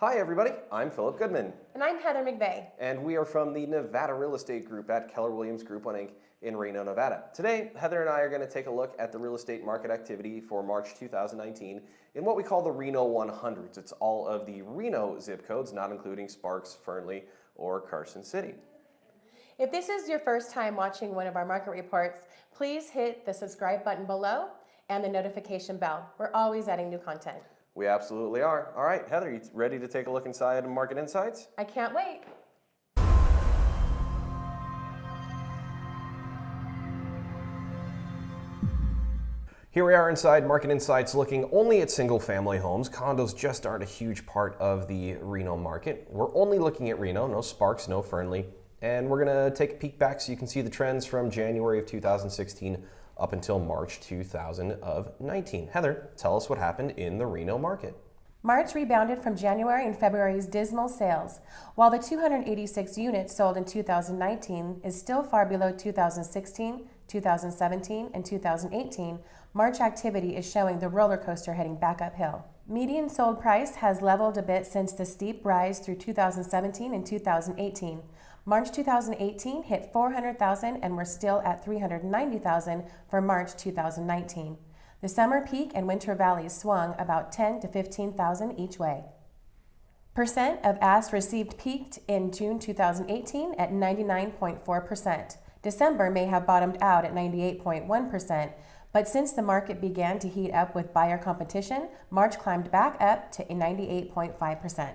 Hi, everybody. I'm Philip Goodman. And I'm Heather McVeigh. And we are from the Nevada Real Estate Group at Keller Williams Group 1 Inc. in Reno, Nevada. Today, Heather and I are going to take a look at the real estate market activity for March 2019 in what we call the Reno 100s. It's all of the Reno zip codes, not including Sparks, Fernley, or Carson City. If this is your first time watching one of our market reports, please hit the subscribe button below and the notification bell. We're always adding new content. We absolutely are. All right, Heather, you ready to take a look inside Market Insights? I can't wait. Here we are inside Market Insights looking only at single family homes. Condos just aren't a huge part of the Reno market. We're only looking at Reno, no Sparks, no Fernley. And we're gonna take a peek back so you can see the trends from January of 2016 up until March 2019. Heather, tell us what happened in the Reno market. March rebounded from January and February's dismal sales. While the 286 units sold in 2019 is still far below 2016, 2017, and 2018, March activity is showing the roller coaster heading back uphill. Median sold price has leveled a bit since the steep rise through 2017 and 2018. March 2018 hit 400,000 and we're still at 390,000 for March 2019. The summer peak and winter valleys swung about 10 to 15,000 each way. Percent of asked received peaked in June 2018 at 99.4%. December may have bottomed out at 98.1%, but since the market began to heat up with buyer competition, March climbed back up to 98.5%.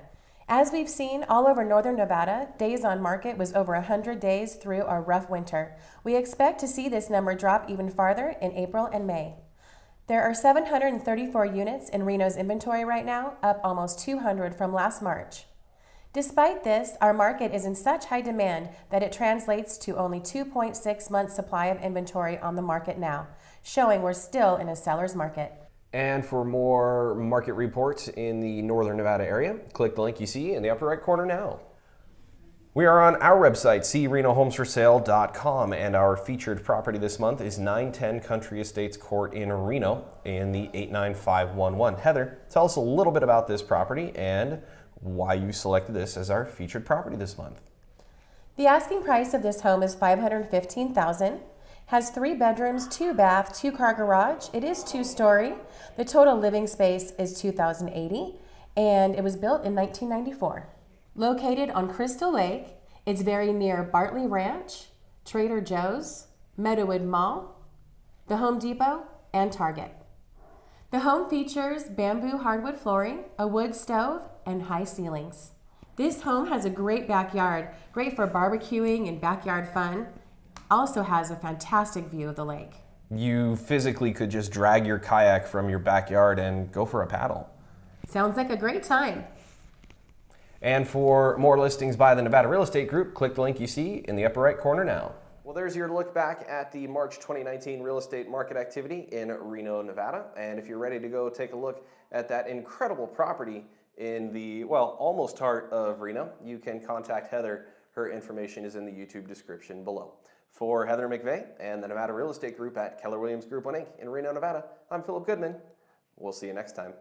As we've seen all over northern Nevada, days on market was over 100 days through a rough winter. We expect to see this number drop even farther in April and May. There are 734 units in Reno's inventory right now, up almost 200 from last March. Despite this, our market is in such high demand that it translates to only 2.6 months supply of inventory on the market now, showing we're still in a seller's market. And for more market reports in the Northern Nevada area, click the link you see in the upper right corner now. We are on our website, crenohomesforsale.com, and our featured property this month is 910 Country Estates Court in Reno in the 89511. Heather, tell us a little bit about this property and why you selected this as our featured property this month. The asking price of this home is 515000 has three bedrooms, two bath, two car garage. It is two story. The total living space is 2,080 and it was built in 1994. Located on Crystal Lake, it's very near Bartley Ranch, Trader Joe's, Meadowood Mall, the Home Depot, and Target. The home features bamboo hardwood flooring, a wood stove, and high ceilings. This home has a great backyard, great for barbecuing and backyard fun also has a fantastic view of the lake. You physically could just drag your kayak from your backyard and go for a paddle. Sounds like a great time. And for more listings by the Nevada Real Estate Group, click the link you see in the upper right corner now. Well, there's your look back at the March 2019 real estate market activity in Reno, Nevada. And if you're ready to go take a look at that incredible property in the, well, almost heart of Reno, you can contact Heather. Her information is in the YouTube description below. For Heather McVeigh and the Nevada Real Estate Group at Keller Williams Group 1 Inc. in Reno, Nevada, I'm Philip Goodman. We'll see you next time.